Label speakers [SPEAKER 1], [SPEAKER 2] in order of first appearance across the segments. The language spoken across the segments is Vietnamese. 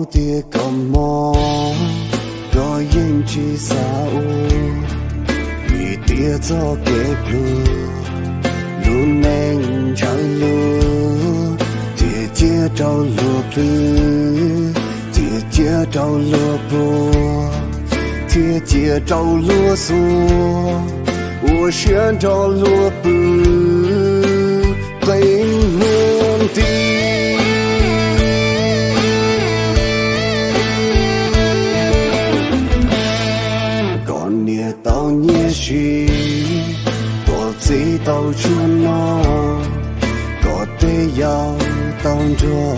[SPEAKER 1] mau tia cầm mò rồi yên chỉ sao vì tia cho kể blue luôn nên trái lúa tia chia trâu lúa blue tia chia trâu lúa bùa tia chia trâu lúa xua 我选着落布，被梦的。 Nhé có gì tao chưa nó có thể yêu tao cho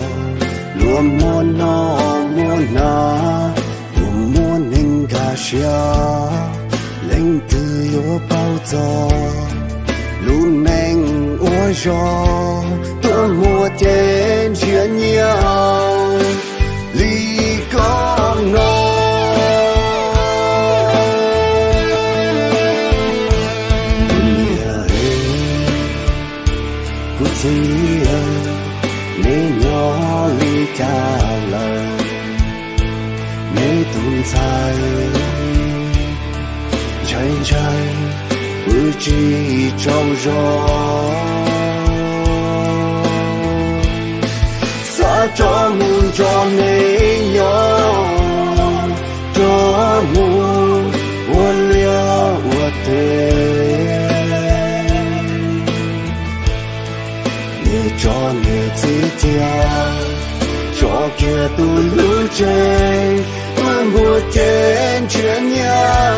[SPEAKER 1] luôn muốn nó muốn na luôn muốn hình cả xia lên từ yêu bao giờ luôn nên ôi gió tôi mua trên trả lời nên tồn tại trời trời ước chi trong gió xa cho muôn cho nên nhớ cho muôn buồn liêu uốn thế cho người chỉ tia cho kia tu lưu trên tu ngồi trên chuyện nhà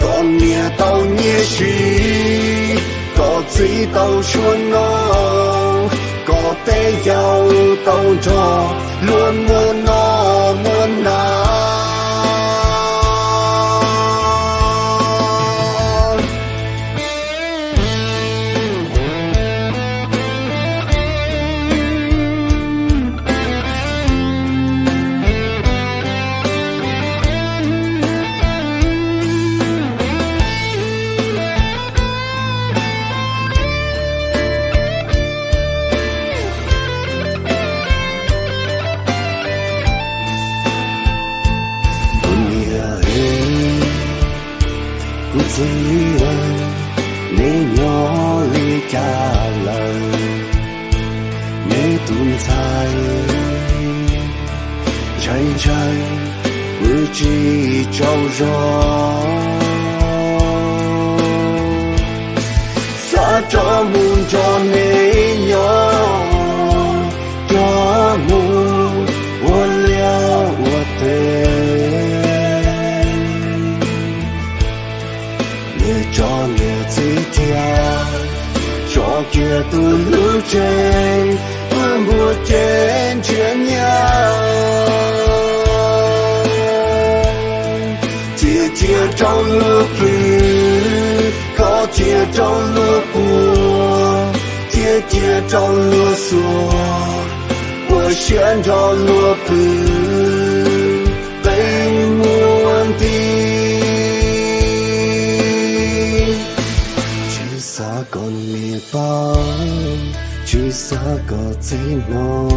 [SPEAKER 1] con nhớ tao nhớ gì có gì tao xuân nó có thể giàu tao cho, luôn muốn nói. Kuziwa ni nhỏ ly trả lời ni tồn tại trời trời bữa chỉ trâu gió xa cho muôn cho nên kia tu lưu trên tu mua trên chuyện nhà chia chia trong lúc lư có chia trong lúc buồn chia chia trong lúc xua 我选着落布， Xa còn mì bao chỉ xa có gì nó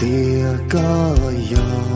[SPEAKER 1] tia có gió